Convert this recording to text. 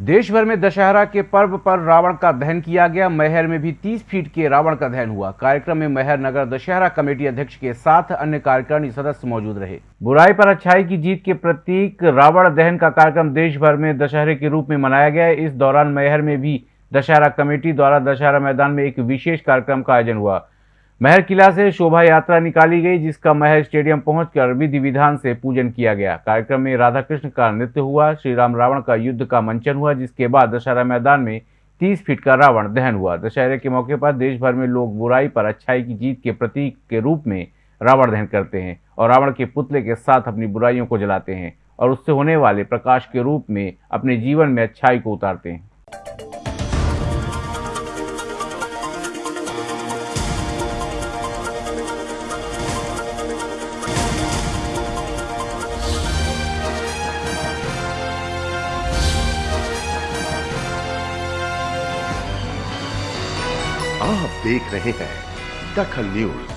देश भर में दशहरा के पर्व पर रावण का दहन किया गया। मैहर में भी 30 फीट के रावण का दहन हुआ। कार्यक्रम में मैहर नगर दशहरा कमेटी अध्यक्ष के साथ अन्य कार्यकारिणी सदस्य मौजूद रहे। बुराई पर अच्छाई की जीत के प्रतीक रावण दहन का कार्यक्रम देश भर में दशहरे के रूप में मनाया गया। इस दौरान मैहर में भी दशहरा कमेटी द्वारा दशहरा मैदान में एक विशेष कार्यक्रम का आयोजन हुआ। महर किला से शोभा यात्रा निकाली गई, जिसका महर स्टेडियम पहुंचकर विधि विधान से पूजन किया गया। कार्यक्रम में राधा कृष्ण का नृत्य हुआ श्री राम रावण का युद्ध का मंचन हुआ, जिसके बाद दशहरा मैदान में 30 फीट का रावण दहन हुआ। दशहरे के मौके पर देश भर में लोग बुराई पर अच्छाई की जीत के प्रतीक के रूप में रावण दहन करते हैं और रावण के पुतले के साथ अपनी बुराइयों को जलाते हैं और उससे होने वाले प्रकाश के रूप में अपने जीवन में अच्छाई को उतारते हैं। आप देख रहे हैं दखल न्यूज़।